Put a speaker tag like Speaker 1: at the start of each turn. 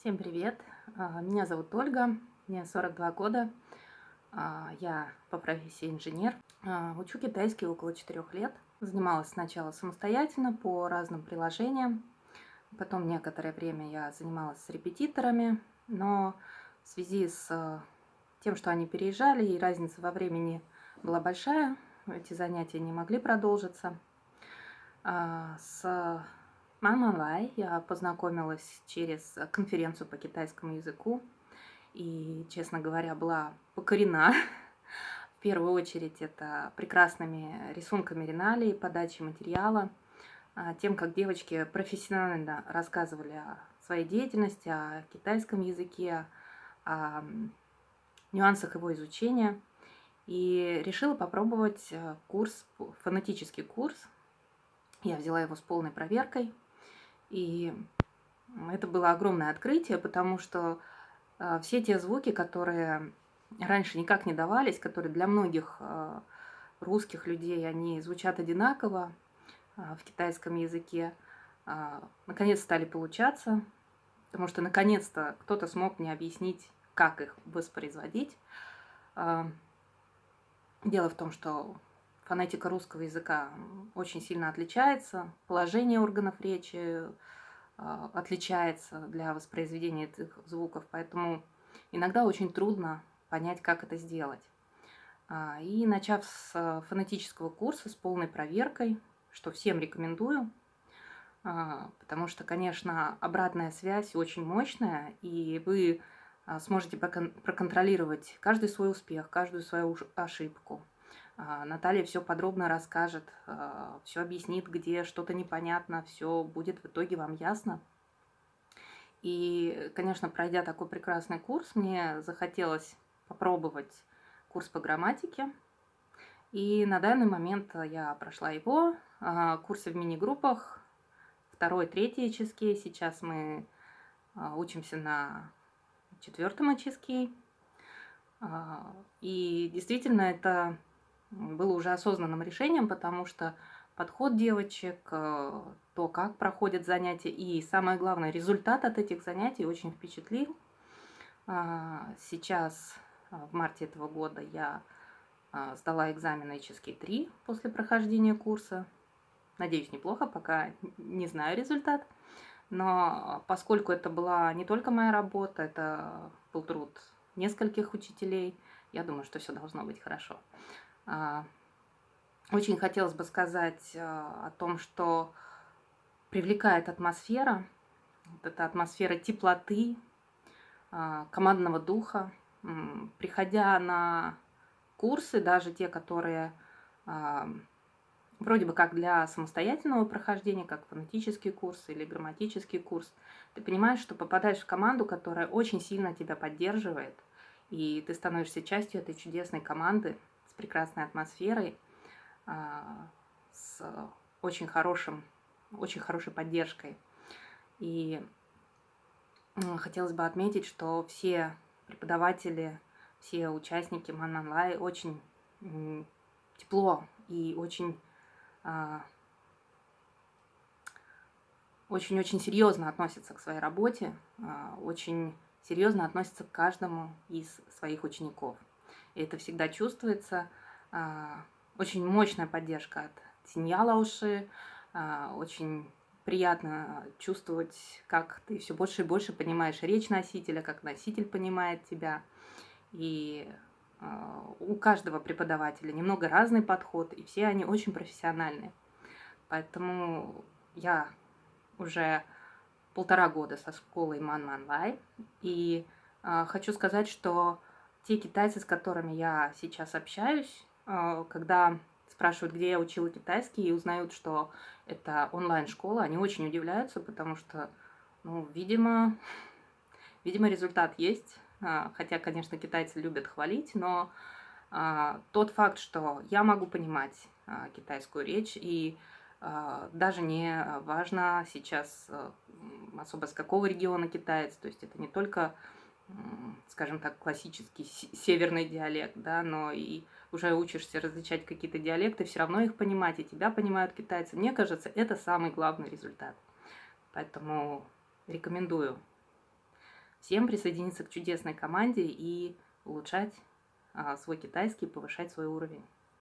Speaker 1: Всем привет! А, меня зовут Ольга, мне 42 года. А, я по профессии инженер. А, учу китайский около 4 лет. Занималась сначала самостоятельно по разным приложениям. Потом некоторое время я занималась с репетиторами. Но в связи с тем, что они переезжали и разница во времени была большая, эти занятия не могли продолжиться. С Мама Лай я познакомилась через конференцию по китайскому языку и, честно говоря, была покорена. В первую очередь это прекрасными рисунками Риналии, подачей материала, а, тем, как девочки профессионально рассказывали о своей деятельности, о китайском языке, о нюансах его изучения. И решила попробовать э, курс, фонетический курс. Я взяла его с полной проверкой – и это было огромное открытие, потому что э, все те звуки, которые раньше никак не давались, которые для многих э, русских людей, они звучат одинаково э, в китайском языке, наконец стали получаться, потому что наконец-то кто-то смог мне объяснить, как их воспроизводить. Дело в том, что фонетика русского языка очень сильно отличается, положение органов речи а, отличается для воспроизведения этих звуков, поэтому иногда очень трудно понять, как это сделать. А, и начав с фонетического курса с полной проверкой, что всем рекомендую, а, потому что, конечно, обратная связь очень мощная, и вы сможете проконтролировать каждый свой успех, каждую свою ошибку. А, Наталья все подробно расскажет, а, все объяснит, где что-то непонятно, все будет в итоге вам ясно. И, конечно, пройдя такой прекрасный курс, мне захотелось попробовать курс по грамматике. И на данный момент я прошла его, а, курсы в мини-группах, второй, третий HSK. Сейчас мы учимся на четвертом HSK. И действительно, это было уже осознанным решением, потому что подход девочек, э, то, как проходят занятия и, самое главное, результат от этих занятий очень впечатлил. А, сейчас, э, в марте этого года, я э, сдала экзамен HSK 3 после прохождения курса. Надеюсь, неплохо, пока не знаю результат. Но поскольку это была не только моя работа, это был труд нескольких учителей, я думаю, что все должно быть хорошо. А, очень хотелось бы сказать а, о том, что привлекает атмосфера, вот эта атмосфера теплоты, а, командного духа. Приходя на курсы, даже те, которые вроде бы как для самостоятельного прохождения, как фонетический курс или грамматический курс, ты понимаешь, что попадаешь в команду, которая очень сильно тебя поддерживает, и ты становишься частью этой чудесной команды, прекрасной атмосферой, а, с очень хорошим, очень хорошей поддержкой. И хотелось бы отметить, что все преподаватели, все участники Мананлай очень тепло и очень а, очень-очень серьезно относятся к своей работе, а, очень серьезно относятся к каждому из своих учеников. И это всегда чувствуется. А, очень мощная поддержка от Синья Лауши. А, очень приятно чувствовать, как ты все больше и больше понимаешь речь носителя, как носитель понимает тебя. И а, у каждого преподавателя немного разный подход, и все они очень профессиональные. Поэтому я уже полтора года со школой Ман Ман Лай, и э, хочу сказать, что те китайцы, с которыми я сейчас общаюсь, э, когда спрашивают, где я учила китайский, и узнают, что это онлайн-школа, они очень удивляются, потому что, ну, видимо, видимо, результат есть. Э, хотя, конечно, китайцы любят хвалить, но э, тот факт, что я могу понимать китайскую речь, и даже не важно сейчас особо с какого региона китаец, то есть это не только скажем так, классический северный диалект, да, но и уже учишься различать какие-то диалекты, все равно их понимать, и тебя понимают китайцы. Мне кажется, это самый главный результат. Поэтому рекомендую всем присоединиться к чудесной команде и улучшать а, свой китайский, повышать свой уровень.